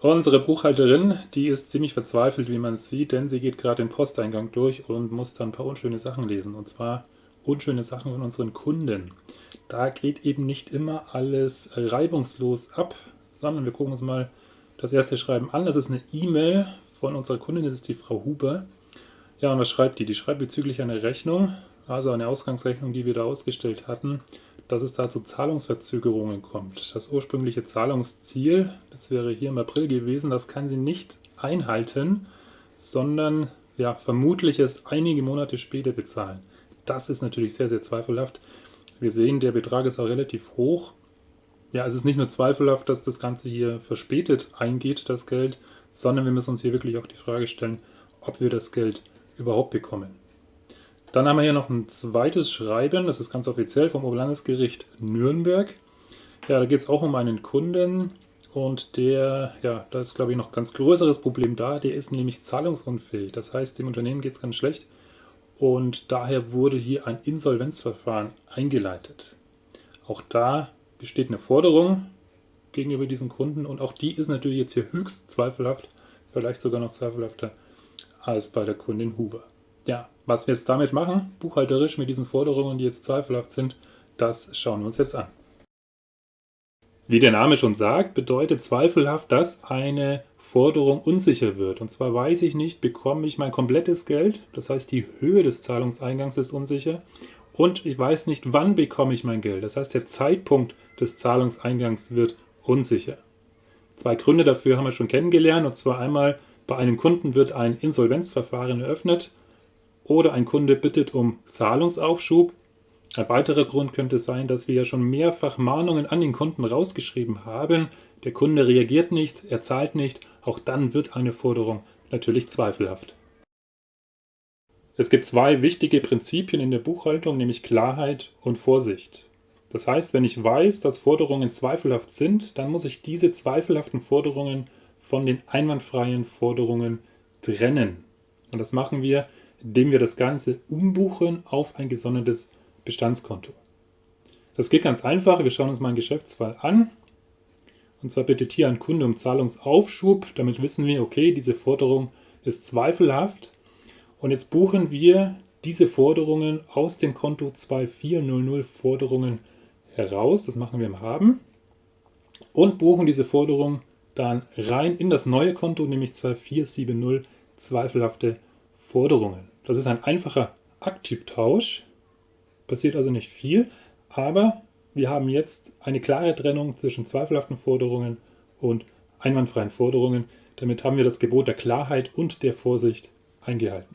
Unsere Buchhalterin, die ist ziemlich verzweifelt, wie man sieht, denn sie geht gerade den Posteingang durch und muss dann ein paar unschöne Sachen lesen. Und zwar unschöne Sachen von unseren Kunden. Da geht eben nicht immer alles reibungslos ab, sondern wir gucken uns mal das erste Schreiben an. Das ist eine E-Mail von unserer Kundin, das ist die Frau Huber. Ja, und was schreibt die? Die schreibt bezüglich einer Rechnung, also eine Ausgangsrechnung, die wir da ausgestellt hatten dass es da zu Zahlungsverzögerungen kommt. Das ursprüngliche Zahlungsziel, das wäre hier im April gewesen, das kann sie nicht einhalten, sondern ja, vermutlich erst einige Monate später bezahlen. Das ist natürlich sehr, sehr zweifelhaft. Wir sehen, der Betrag ist auch relativ hoch. Ja, es ist nicht nur zweifelhaft, dass das Ganze hier verspätet eingeht, das Geld, sondern wir müssen uns hier wirklich auch die Frage stellen, ob wir das Geld überhaupt bekommen. Dann haben wir hier noch ein zweites Schreiben, das ist ganz offiziell vom Oberlandesgericht Nürnberg. Ja, da geht es auch um einen Kunden und der, ja, da ist glaube ich noch ein ganz größeres Problem da, der ist nämlich zahlungsunfähig. Das heißt, dem Unternehmen geht es ganz schlecht und daher wurde hier ein Insolvenzverfahren eingeleitet. Auch da besteht eine Forderung gegenüber diesen Kunden und auch die ist natürlich jetzt hier höchst zweifelhaft, vielleicht sogar noch zweifelhafter als bei der Kundin Huber. Ja, was wir jetzt damit machen, buchhalterisch mit diesen Forderungen, die jetzt zweifelhaft sind, das schauen wir uns jetzt an. Wie der Name schon sagt, bedeutet zweifelhaft, dass eine Forderung unsicher wird. Und zwar weiß ich nicht, bekomme ich mein komplettes Geld, das heißt die Höhe des Zahlungseingangs ist unsicher und ich weiß nicht, wann bekomme ich mein Geld. Das heißt, der Zeitpunkt des Zahlungseingangs wird unsicher. Zwei Gründe dafür haben wir schon kennengelernt und zwar einmal bei einem Kunden wird ein Insolvenzverfahren eröffnet oder ein Kunde bittet um Zahlungsaufschub. Ein weiterer Grund könnte sein, dass wir ja schon mehrfach Mahnungen an den Kunden rausgeschrieben haben. Der Kunde reagiert nicht, er zahlt nicht. Auch dann wird eine Forderung natürlich zweifelhaft. Es gibt zwei wichtige Prinzipien in der Buchhaltung, nämlich Klarheit und Vorsicht. Das heißt, wenn ich weiß, dass Forderungen zweifelhaft sind, dann muss ich diese zweifelhaften Forderungen von den einwandfreien Forderungen trennen. Und das machen wir, indem wir das Ganze umbuchen auf ein gesondertes Bestandskonto. Das geht ganz einfach. Wir schauen uns mal einen Geschäftsfall an. Und zwar bittet hier ein Kunde um Zahlungsaufschub. Damit wissen wir, okay, diese Forderung ist zweifelhaft. Und jetzt buchen wir diese Forderungen aus dem Konto 2400 Forderungen heraus. Das machen wir im Haben. Und buchen diese Forderung dann rein in das neue Konto, nämlich 2470 zweifelhafte Forderungen. Das ist ein einfacher Aktivtausch, passiert also nicht viel, aber wir haben jetzt eine klare Trennung zwischen zweifelhaften Forderungen und einwandfreien Forderungen. Damit haben wir das Gebot der Klarheit und der Vorsicht eingehalten.